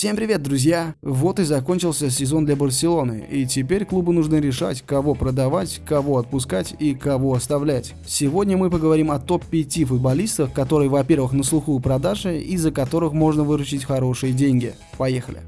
Всем привет, друзья! Вот и закончился сезон для Барселоны, и теперь клубу нужно решать, кого продавать, кого отпускать и кого оставлять. Сегодня мы поговорим о топ-5 футболистах, которые, во-первых, на слуху у продажи, и за которых можно выручить хорошие деньги. Поехали!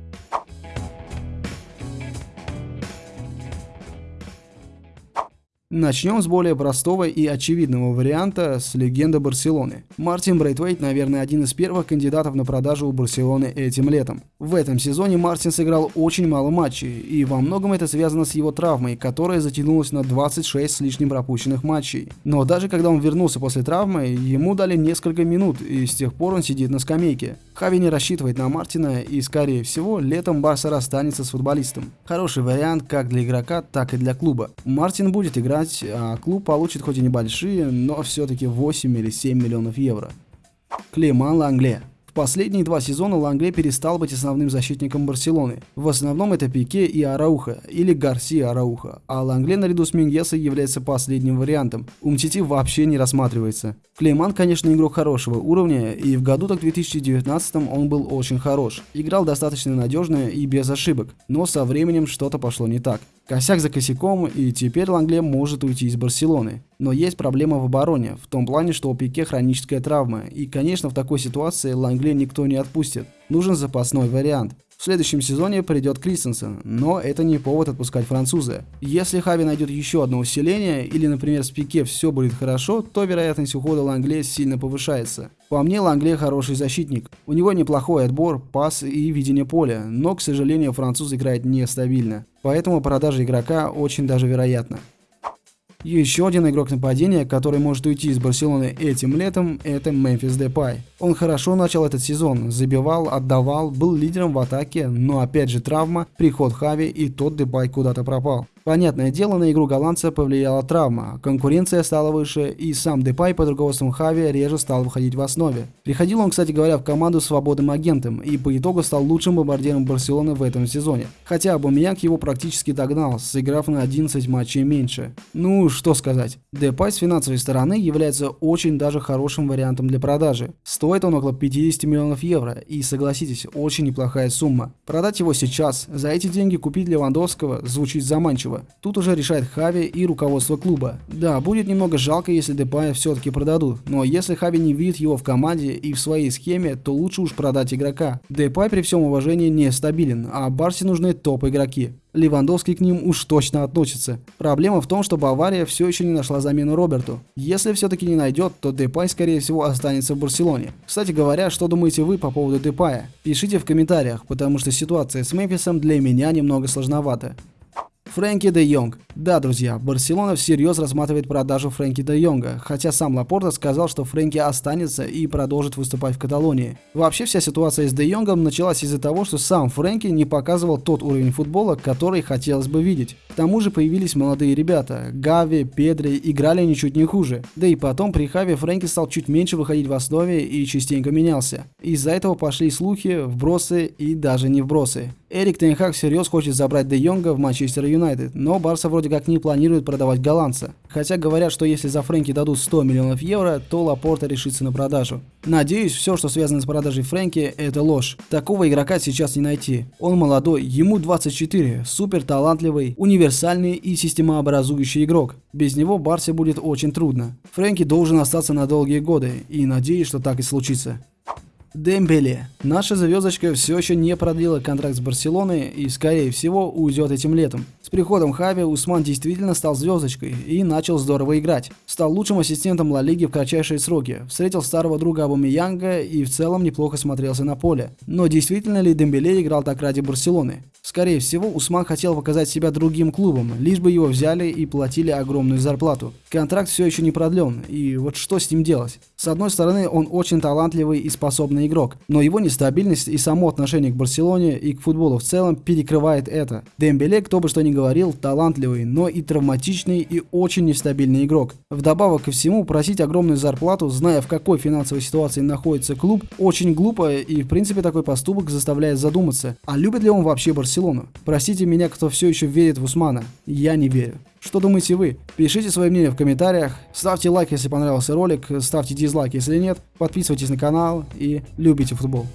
Начнем с более простого и очевидного варианта с легенды Барселоны. Мартин Брейтвейт, наверное, один из первых кандидатов на продажу у Барселоны этим летом. В этом сезоне Мартин сыграл очень мало матчей, и во многом это связано с его травмой, которая затянулась на 26 с лишним пропущенных матчей. Но даже когда он вернулся после травмы, ему дали несколько минут, и с тех пор он сидит на скамейке. Хави не рассчитывает на Мартина, и скорее всего летом Барса расстанется с футболистом. Хороший вариант как для игрока, так и для клуба. Мартин будет играть признать, а клуб получит хоть и небольшие, но все-таки 8 или 7 миллионов евро. Клеман Лангле в последние два сезона Лангле перестал быть основным защитником Барселоны. В основном это Пике и Арауха, или Гарсия Арауха, а Лангле наряду с Миньесой является последним вариантом. Умтити вообще не рассматривается. Клейман, конечно, игрок хорошего уровня, и в году так 2019 он был очень хорош. Играл достаточно надежно и без ошибок, но со временем что-то пошло не так. Косяк за косяком, и теперь Лангле может уйти из Барселоны. Но есть проблема в обороне, в том плане, что у Пике хроническая травма, и, конечно, в такой ситуации Лангле никто не отпустит. Нужен запасной вариант. В следующем сезоне придет Кристенсен, но это не повод отпускать француза. Если Хави найдет еще одно усиление, или, например, с Пике все будет хорошо, то вероятность ухода Лангле сильно повышается. По мне, Лангле хороший защитник. У него неплохой отбор, пас и видение поля, но, к сожалению, француз играет нестабильно. Поэтому продажа игрока очень даже вероятна. Еще один игрок нападения, который может уйти из Барселоны этим летом, это Мемфис Депай. Он хорошо начал этот сезон, забивал, отдавал, был лидером в атаке, но опять же травма, приход Хави и тот Депай куда-то пропал. Понятное дело, на игру голландца повлияла травма, конкуренция стала выше, и сам Депай под руководством Хави реже стал выходить в основе. Приходил он, кстати говоря, в команду свободным агентом, и по итогу стал лучшим бомбардиром Барселоны в этом сезоне. Хотя Обамеянг его практически догнал, сыграв на 11 матчей меньше. Ну, что сказать. Депай с финансовой стороны является очень даже хорошим вариантом для продажи. Стоит он около 50 миллионов евро, и согласитесь, очень неплохая сумма. Продать его сейчас, за эти деньги купить Левандовского звучит заманчиво будущего. Тут уже решает Хави и руководство клуба. Да, будет немного жалко, если Депая все-таки продадут, но если Хави не видит его в команде и в своей схеме, то лучше уж продать игрока. Депай при всем уважении нестабилен, а Барсе нужны топ-игроки. Левандовский к ним уж точно относится. Проблема в том, что Бавария все еще не нашла замену Роберту. Если все-таки не найдет, то Депай скорее всего останется в Барселоне. Кстати говоря, что думаете вы по поводу Депая? Пишите в комментариях, потому что ситуация с Мемфисом для меня немного сложновата. Фрэнки де Йонг. Да, друзья, Барселона всерьез рассматривает продажу Фрэнки де Йонга, хотя сам Лапорта сказал, что Фрэнки останется и продолжит выступать в Каталонии. Вообще вся ситуация с де Йонгом началась из-за того, что сам Фрэнки не показывал тот уровень футбола, который хотелось бы видеть. К тому же появились молодые ребята. Гави, Педри играли ничуть не хуже. Да и потом при Хави Фрэнки стал чуть меньше выходить в основе и частенько менялся. Из-за этого пошли слухи, вбросы и даже не вбросы. Эрик Тенхак всерьез хочет забрать Де Йонга в Манчестер Юнайтед, но Барса вроде как не планирует продавать голландца. Хотя говорят, что если за Фрэнки дадут 100 миллионов евро, то Лапорта решится на продажу. Надеюсь, все, что связано с продажей Фрэнки, это ложь. Такого игрока сейчас не найти. Он молодой, ему 24, супер талантливый, универсальный и системообразующий игрок. Без него Барсе будет очень трудно. Фрэнки должен остаться на долгие годы, и надеюсь, что так и случится. Дембеле. Наша звездочка все еще не продлила контракт с Барселоной и, скорее всего, уйдет этим летом. Приходом Хави Усман действительно стал звездочкой и начал здорово играть. Стал лучшим ассистентом Ла Лиги в кратчайшие сроки, встретил старого друга Абумиянга и в целом неплохо смотрелся на поле. Но действительно ли Дембеле играл так ради Барселоны? Скорее всего, Усман хотел показать себя другим клубом, лишь бы его взяли и платили огромную зарплату. Контракт все еще не продлен, и вот что с ним делать? С одной стороны, он очень талантливый и способный игрок, но его нестабильность и само отношение к Барселоне и к футболу в целом перекрывает это. Дембеле, кто бы что ни говорил, талантливый, но и травматичный и очень нестабильный игрок. Вдобавок ко всему, просить огромную зарплату, зная в какой финансовой ситуации находится клуб, очень глупо и в принципе такой поступок заставляет задуматься, а любит ли он вообще? Барселону. Простите меня, кто все еще верит в Усмана. Я не верю. Что думаете вы? Пишите свое мнение в комментариях. Ставьте лайк, если понравился ролик. Ставьте дизлайк, если нет. Подписывайтесь на канал и любите футбол.